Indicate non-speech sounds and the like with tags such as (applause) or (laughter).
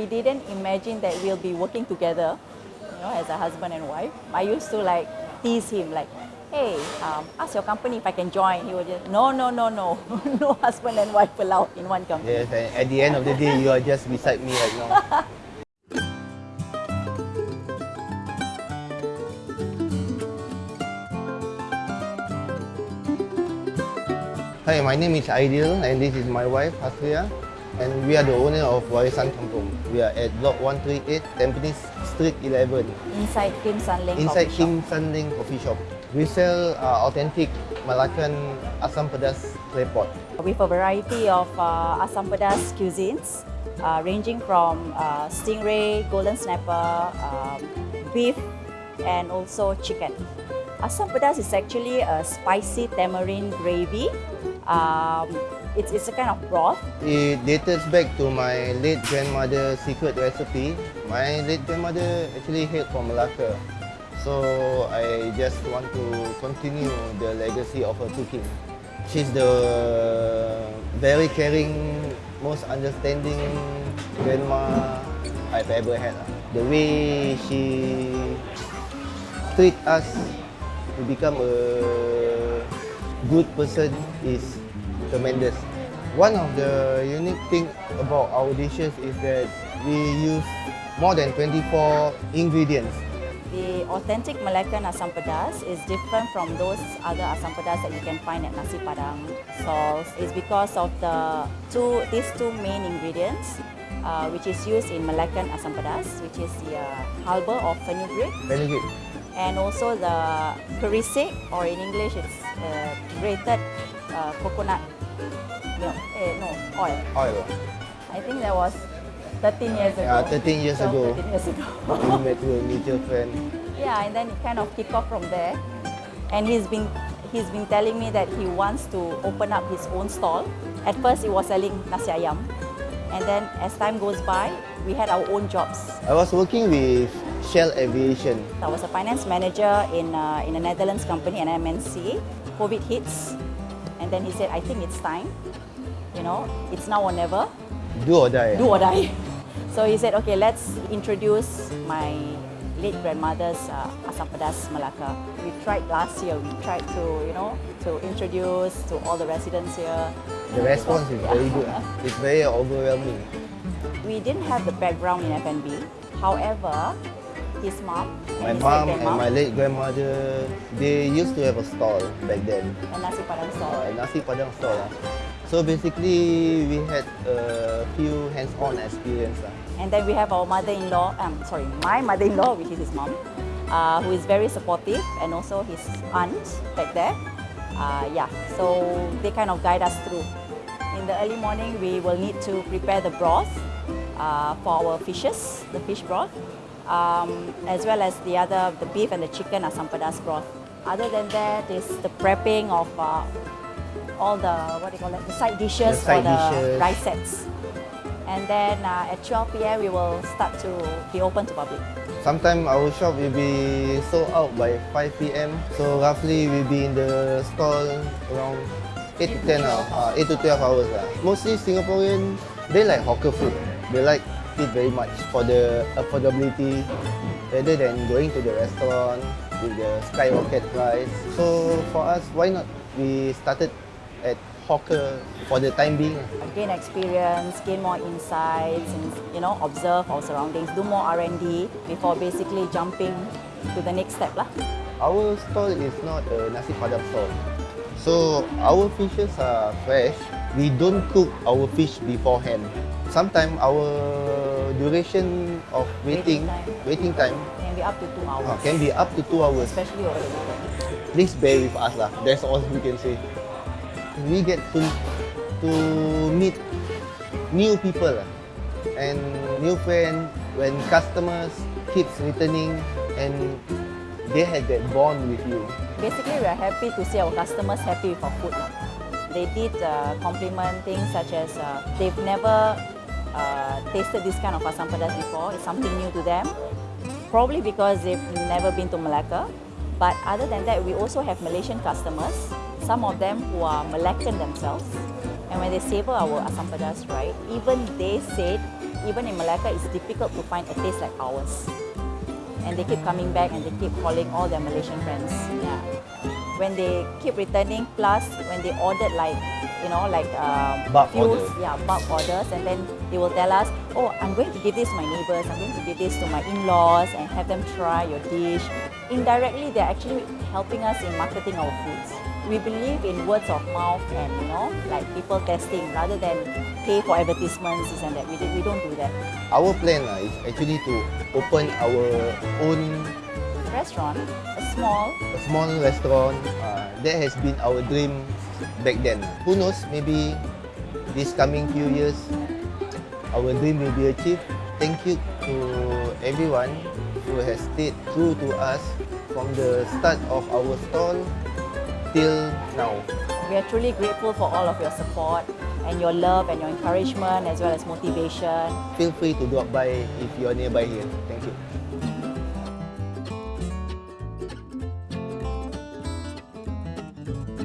we didn't imagine that we'll be working together, you know, as a husband and wife. I used to like tease him like, hey, um, ask your company if I can join. He would just, no, no, no, no, (laughs) no husband and wife allowed in one company. Yes, and at the end of the day, you are just beside me right now. (laughs) Hi, my name is Aidil and this is my wife Hasria and we are the owner of Warisan Kampung. We are at Block 138 Tampines Street 11 Inside Kim San inside coffee shop. Kim San Leng Coffee Shop. We sell uh, authentic Malaccan asam pedas claypot. with a variety of uh, Assam Pedas cuisines, uh, ranging from uh, stingray, golden snapper, um, beef, and also chicken. Assam Pedas is actually a spicy tamarind gravy. Um, it's, it's a kind of broth. It dates back to my late grandmother's secret recipe. My late grandmother actually hailed from Malacca. So I just want to continue the legacy of her cooking. She's the very caring, most understanding grandma I've ever had. The way she treat us to become a good person is tremendous. One of the unique thing about our dishes is that we use more than 24 ingredients. The authentic Malaccan Assam Pedas is different from those other Assam Pedas that you can find at Nasi Padang stalls. It's because of the two, these two main ingredients, uh, which is used in Malaccan Assam Pedas, which is the uh, halba or fenugreek, good. and also the kerisik, or in English it's uh, grated uh, coconut milk, eh, no, oil. Oil. I think that was 13 years ago. Yeah, 13 years So, ago. 13 years ago. (laughs) We met a mutual friend. Yeah, and then it kind of kicked off from there. And he's been he's been telling me that he wants to open up his own stall. At first, he was selling nasi ayam, and then as time goes by, we had our own jobs. I was working with Shell Aviation. I was a finance manager in uh, in a Netherlands company, an MNC. COVID hits, and then he said, "I think it's time. You know, it's now or never. Do or die. do or die. (laughs) So he said, okay, let's introduce my late grandmother's uh, asam pedas Malacca. We tried last year. We tried to, you know, to introduce to all the residents here. The response is very good. (laughs) It's very overwhelming. We didn't have the background in F&B. However, his mom, My mom and my late grandmother, they used to have a stall back then. a nasi padang stall. uh, nasi padang stall. lah. So basically, we had a few hands-on experience. lah. And then we have our mother-in-law, um, sorry, my mother-in-law, which is his mom, uh, who is very supportive, and also his aunt back there. Uh, yeah, so they kind of guide us through. In the early morning, we will need to prepare the broth uh, for our fishes, the fish broth, um, as well as the other, the beef and the chicken asam pedas broth. Other than that is the prepping of uh, all the, what do you call it, the side dishes The side for the dishes. rice sets. And then uh, at 12 p.m. we will start to be open to public. Sometimes our shop will be sold out by 5 p.m. So roughly we'll be in the stall around 8 to 10 hours, uh, 8 to 12 hours. lah. Mostly Singaporean, they like hawker food. They like it very much for the affordability rather than going to the restaurant with the skyrocket price. So for us, why not we started at hawker for the time being. Gain experience, gain more insights, and you know, observe our surroundings, do more R&D before basically jumping to the next step lah. Our stall is not a nasi padang stall. So our fishes are fresh. We don't cook our fish beforehand. Sometimes our duration of waiting, Waiting waiting time, Can be up to two hours. uh, can be up to two hours. Especially over the weekend. Please bear with us lah. That's all we can say. We get to to meet new people lah, and new friend when customers keeps returning and they had that bond with you. Basically, we are happy to see our customers happy with our food. They did uh, compliment things such as uh, they've never uh, tasted this kind of asam pedas before. It's something new to them. Probably because they've never been to Malacca. But other than that, we also have Malaysian customers. Some of them who are Malaccan themselves. And when they savor our asam pedas, right, even they said even in Malacca, it's difficult to find a taste like ours. And they keep coming back and they keep calling all their Malaysian friends. Yeah. When they keep returning, plus when they ordered like, you know, like um, Bulk few- order. yeah, bulk orders, and then they will tell us, oh, I'm going to give this to my neighbors, I'm going to give this to my in-laws, and have them try your dish. Indirectly, they're actually helping us in marketing our foods. We believe in words of mouth and you know, like people testing rather than pay for advertisements, this and that. We, we don't do that. Our plan uh, is actually to open our own Restaurant, a small, a small restaurant. Uh, that has been our dream back then. Who knows, maybe this coming few years, our dream will be achieved. Thank you to everyone who has stayed true to us from the start of our stall till now. we are truly grateful for all of your support and your love and your encouragement as well as motivation. Feel free to drop by if you are nearby here. Thank you.